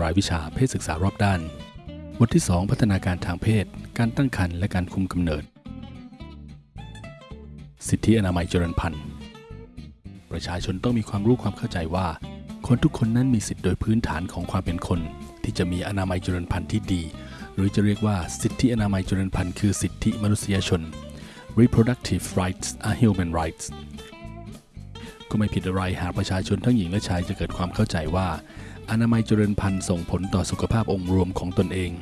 รายวิชาเพศศึกษารอบด้าน บทที่ 2 พัฒนาการทางเพศ การตั้งครรภ์และการคุมกำเนิด สิทธิอนามัยเจริญพันธุ์ ประชาชนต้องมีความรู้ความเข้าใจว่า คนทุกคนนั้นมีสิทธิโดยพื้นฐานของความเป็นคน ที่จะมีอนามัยเจริญพันธุ์ที่ดี หรือจะเรียกว่าสิทธิอนามัยเจริญพันธุ์คือสิทธิมนุษยชน reproductive rights are human rights ก็ไม่ผิดอะไรหากประชาชนทั้งหญิงและชายจะเกิดความเข้าใจว่า อนามัยเจริญพันธุ์ส่งผลต่อสุขภาพองค์รวมของตนเอง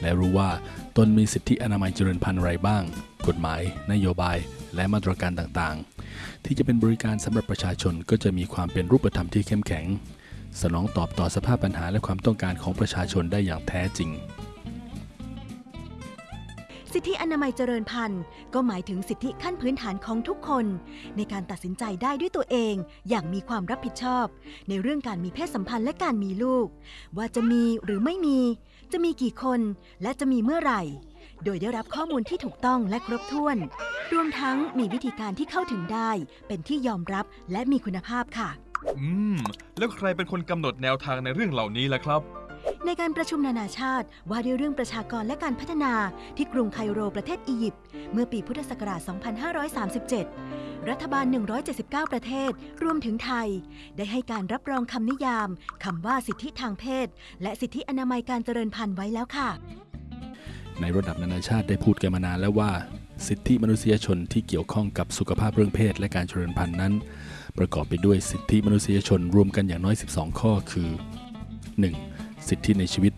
และรู้ว่าตนมีสิทธิอนามัยเจริญพันธุ์อะไรบ้าง กฎหมาย นโยบาย และมาตรการต่างๆ ที่จะเป็นบริการสำหรับประชาชนก็จะมีความเป็นรูปธรรมที่เข้มแข็ง สนองตอบต่อสภาพปัญหาและความต้องการของประชาชนได้อย่างแท้จริง สิทธิอนามัยเจริญพันธุ์ ก็หมายถึงสิทธิขั้นพื้นฐานของทุกคน ในการตัดสินใจได้ด้วยตัวเอง อย่างมีความรับผิดชอบ ในเรื่องการมีเพศสัมพันธ์และการมีลูก ว่าจะมีหรือไม่มี จะมีกี่คน และจะมีเมื่อไหร่ โดยได้รับข้อมูลที่ถูกต้องและครบถ้วน รวมทั้งมีวิธีการที่เข้าถึงได้ เป็นที่ยอมรับและมีคุณภาพค่ะ อืม แล้วใครเป็นคนกำหนดแนวทางในเรื่องเหล่านี้ล่ะครับ ในการประชุมนานาชาติ ว่าด้วยเรื่องประชากรและการพัฒนาที่กรุงไคโรประเทศอียิปต์เมื่อปีพุทธศักราช 2537 รัฐบาล 179 ประเทศ รวมถึงไทย ได้ให้การรับรองคำนิยามคำว่าสิทธิทางเพศ และสิทธิอนามัยการเจริญพันธุ์ไว้แล้วค่ะ ในระดับนานาชาติได้พูดกันมานานแล้วว่า สิทธิมนุษยชนที่เกี่ยวข้องกับสุขภาพเรื่องเพศและการเจริญพันธุ์นั้น ประกอบไปด้วยสิทธิมนุษยชนรวมกันอย่างน้อย 12 ข้อคือ 1. สิทธิในชีวิต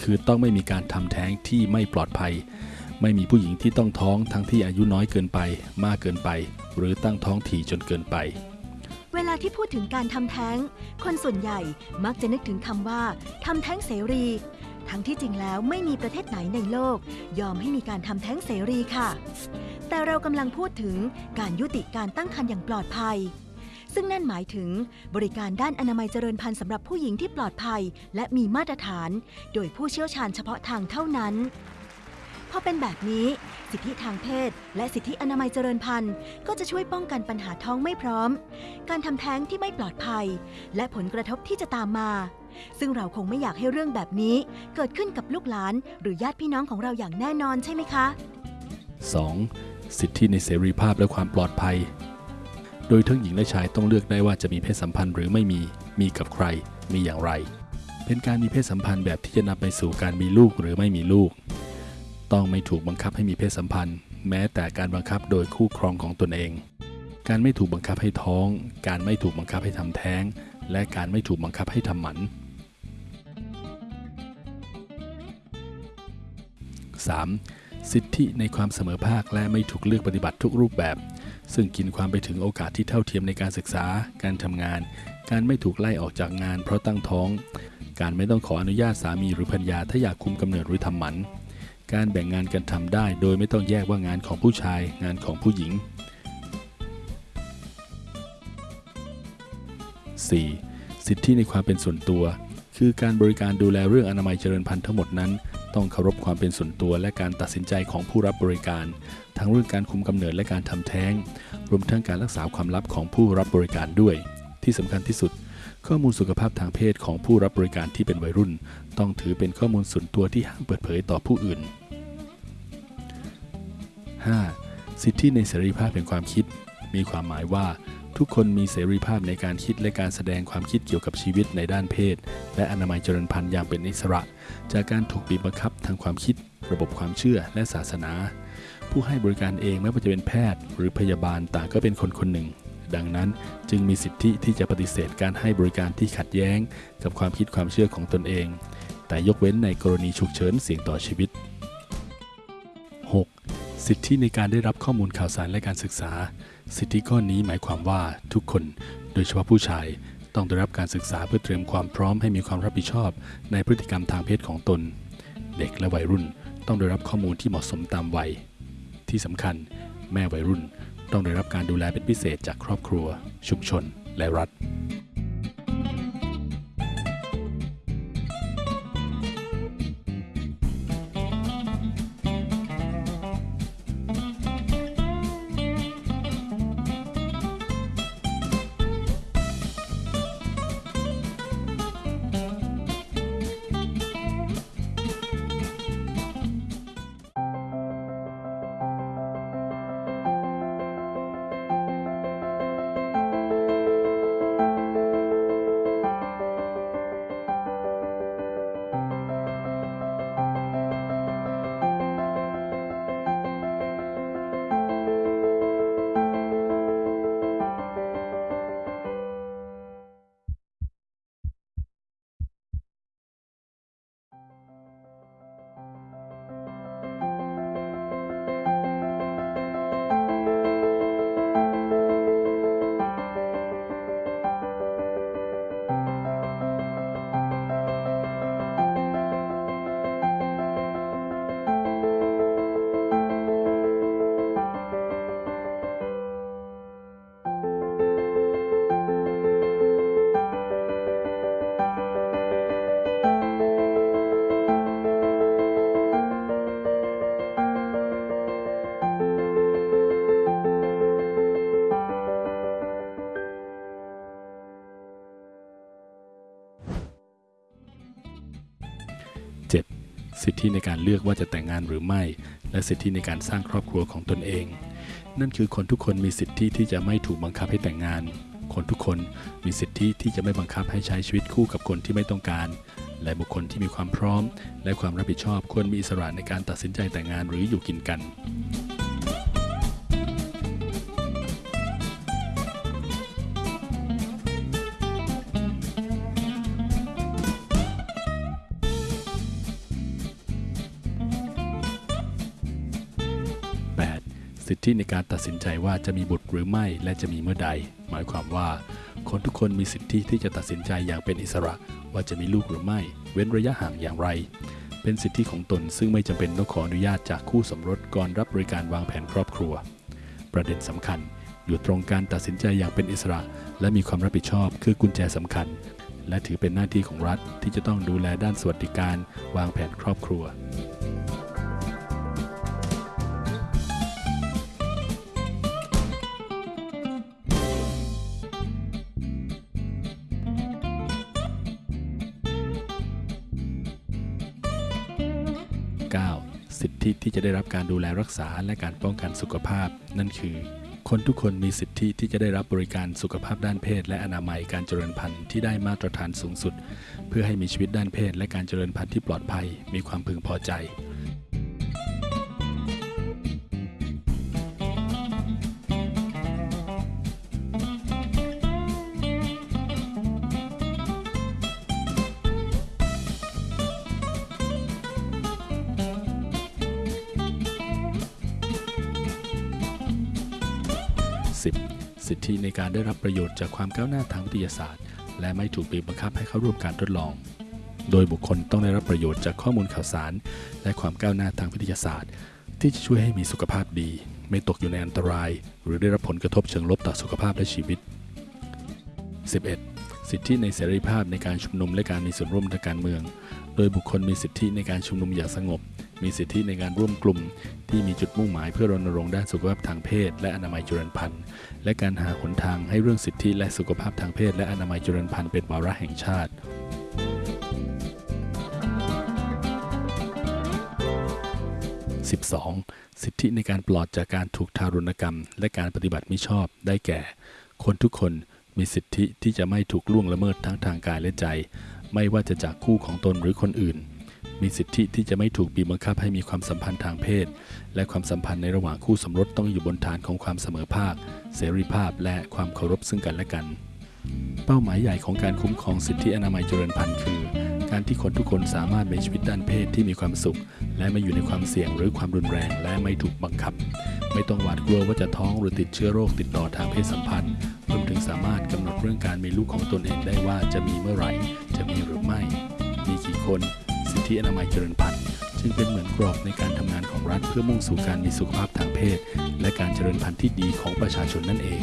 คือต้องไม่มีการทำแท้งที่ไม่ปลอดภัย ไม่มีผู้หญิงที่ต้องท้องทั้งที่อายุน้อยเกินไป มากเกินไป หรือตั้งท้องถี่จนเกินไป เวลาที่พูดถึงการทำแท้ง คนส่วนใหญ่มักจะนึกถึงคำว่าทำแท้งเสรี ทั้งที่จริงแล้วไม่มีประเทศไหนในโลก ยอมให้มีการทำแท้งเสรีค่ะ แต่เรากำลังพูดถึงการยุติการตั้งครรภ์อย่างปลอดภัย ซึ่งนั่นหมายถึงบริการด้านอนามัยเจริญพันธุ์สำหรับผู้หญิงที่ปลอดภัย และมีมาตรฐาน โดยผู้เชี่ยวชาญเฉพาะทางเท่านั้นพอเป็นแบบนี้ สิทธิทางเพศ และสิทธิอนามัยเจริญพันธุ์ ก็จะช่วยป้องกันปัญหาท้องไม่พร้อม การทำแท้งที่ไม่ปลอดภัย และผลกระทบที่จะตามมา ซึ่งเราคงไม่อยากให้เรื่องแบบนี้ เกิดขึ้นกับลูกหลาน หรือญาติพี่น้องของเราอย่างแน่นอนใช่ไหมคะ 2. สิทธิในเสรีภาพและความปลอดภัย โดยทั้งหญิงและชายต้องเลือกได้ว่าจะมีเพศสัมพันธ์หรือไม่มี มีกับใคร มีอย่างไร เป็นการมีเพศสัมพันธ์แบบที่จะนำไปสู่การมีลูกหรือไม่มีลูก ต้องไม่ถูกบังคับให้มีเพศสัมพันธ์ แม้แต่การบังคับโดยคู่ครองของตนเอง การไม่ถูกบังคับให้ท้อง การไม่ถูกบังคับให้ทำแท้ง และการไม่ถูกบังคับให้ทำหมัน 3. สิทธิในความเสมอภาคและไม่ถูกเลือกปฏิบัติทุกรูปแบบ ซึ่งกินความไปถึงโอกาสที่เท่าเทียมในการศึกษา การทำงาน การไม่ถูกไล่ออกจากงาน เพราะตั้งท้อง การไม่ต้องขออนุญาตสามีหรือภรรยาถ้าอยากคุมกำเนิดหรือทำหมัน การแบ่งงานกันทำได้ โดยไม่ต้องแยกว่างานของผู้ชาย งานของผู้หญิง 4. สิทธิในความเป็นส่วนตัว คือการบริการดูแลเรื่องอนามัยเจริญพันธุ์ทั้งหมดนั้น ต้องเคารพความเป็นส่วนตัวและการตัดสินใจของผู้รับบริการ ทั้งเรื่องการคุมกำเนิดและการทำแท้ง รวมทั้งการรักษาความลับของผู้รับบริการด้วย ที่สำคัญที่สุด ข้อมูลสุขภาพทางเพศของผู้รับบริการที่เป็นวัยรุ่น ต้องถือเป็นข้อมูลส่วนตัวที่ห้ามเปิดเผยต่อผู้อื่น 5. สิทธิในเสรีภาพแห่งความคิด มีความหมายว่า ทุกคนมีเสรีภาพในการคิดและการแสดงความคิดเกี่ยวกับชีวิตในด้านเพศ และอนามัยเจริญพันธุ์อย่างเป็นอิสระ จากการถูกบีบบังคับทางความคิด ระบบความเชื่อและศาสนา ผู้ให้บริการเองไม่ว่าจะเป็นแพทย์ หรือพยาบาลต่างก็เป็นคนคนหนึ่ง ดังนั้นจึงมีสิทธิที่จะปฏิเสธการให้บริการที่ขัดแย้ง กับความคิดความเชื่อของตนเอง แต่ยกเว้นในกรณีฉุกเฉินเสี่ยงต่อชีวิต 6. สิทธิในการได้รับข้อมูลข่าวสารและการศึกษา สิทธิข้อนี้หมายความว่าทุกคนโดยเฉพาะผู้ชายต้องได้รับการศึกษาเพื่อเตรียมความพร้อมให้มีความรับผิดชอบ ในพฤติกรรมทางเพศของตน เด็กและวัยรุ่นต้องได้รับข้อมูลที่เหมาะสมตามวัย ที่สำคัญ แม่วัยรุ่นต้องได้รับการดูแลเป็นพิเศษจากครอบครัว ชุมชน และรัฐ สิทธิในการเลือกว่าจะแต่งงานหรือไม่ และสิทธิในการสร้างครอบครัวของตนเอง นั่นคือคนทุกคนมีสิทธิที่จะไม่ถูกบังคับให้แต่งงาน คนทุกคนมีสิทธิที่จะไม่บังคับให้ใช้ชีวิตคู่กับคนที่ไม่ต้องการ และบุคคลที่มีความพร้อม และความรับผิดชอบควรมีอิสระในการตัดสินใจแต่งงานหรืออยู่กินกัน สิทธิในการตัดสินใจว่าจะมีบุตรหรือไม่และจะมีเมื่อใด หมายความว่า คนทุกคนมีสิทธิที่จะตัดสินใจอย่างเป็นอิสระ ว่าจะมีลูกหรือไม่ เว้นระยะห่างอย่างไร เป็นสิทธิของตนซึ่งไม่จำเป็นต้องขออนุญาตจากคู่สมรสก่อนรับบริการวางแผนครอบครัว ประเด็นสำคัญ อยู่ตรงการตัดสินใจอย่างเป็นอิสระ และมีความรับผิดชอบคือกุญแจสำคัญ และถือเป็นหน้าที่ของรัฐที่จะต้องดูแลด้านสวัสดิการ วางแผนครอบครัว ทธิที่จะได้รับการดูแลรักษาและการป้องกันสุขภาพ นั่นคือ คนทุกคนมีสิทธิที่จะได้รับบริการสุขภาพด้านเพศ และอนามัยการเจริญพันธุ์ที่ได้มาตรฐานสูงสุด เพื่อให้มีชีวิตด้านเพศ และการเจริญพันธุ์ที่ปลอดภัย มีความพึงพอใจ 10. สิทธิในการได้รับประโยชน์จากความก้าวหน้าทางวิทยาศาสตร์ และไม่ถูกบีบบังคับให้เข้าร่วมการทดลอง โดยบุคคลต้องได้รับประโยชน์จากข้อมูลข่าวสาร และความก้าวหน้าทางวิทยาศาสตร์ ที่จะช่วยให้มีสุขภาพดี ไม่ตกอยู่ในอันตราย หรือได้รับผลกระทบเชิงลบต่อสุขภาพและชีวิต 11. สิทธิในเสรีภาพในการชุมนุมและการมีส่วนร่วมทางการเมือง โดยบุคคลมีสิทธิในการชุมนุมอย่างสงบ มีสิทธิในการร่วมกลุ่ม ที่มีจุดมุ่งหมายเพื่อรณรงค์ด้านสุขภาพทางเพศ และอนามัยจุลพันธ์ และการหาหนทางให้เรื่องสิทธิและสุขภาพทางเพศ และอนามัยจุลพันธ์เป็นวาระแห่งชาติ 12. สิทธิในการปลอดจากการถูกทารุณกรรม และการปฏิบัติมิชอบได้แก่ คนทุกคนมีสิทธิที่จะไม่ถูกล่วงละเมิดทั้งทางกายและใจ ไม่ว่าจะจากคู่ของตนหรือคนอื่น มีสิทธิที่จะไม่ถูกบีบบังคับให้มีความสัมพันธ์ทางเพศ และความสัมพันธ์ในระหว่างคู่สมรสต้องอยู่บนฐานของความเสมอภาค เสรีภาพและความเคารพซึ่งกันและกัน เป้าหมายใหญ่ของการคุ้มครองสิทธิอนามัยเจริญพันธุ์คือ การที่คนทุกคนสามารถมีชีวิตด้านเพศที่มีความสุข และไม่อยู่ในความเสี่ยงหรือความรุนแรง และไม่ถูกบังคับ ไม่ต้องหวาดกลัวว่าจะท้องหรือติดเชื้อโรคติดต่อทางเพศสัมพันธ์รวมถึงสามารถกำหนดเรื่องการมีลูกของตนเองได้ว่าจะมีเมื่อไหร่ คนสิทธิอนามัยเจริญพันธุ์จึงเป็นเหมือนกรอบในการทำงานของรัฐเพื่อมุ่งสู่การมีสุขภาพทางเพศ และการเจริญพันธุ์ที่ดีของประชาชนนั่นเอง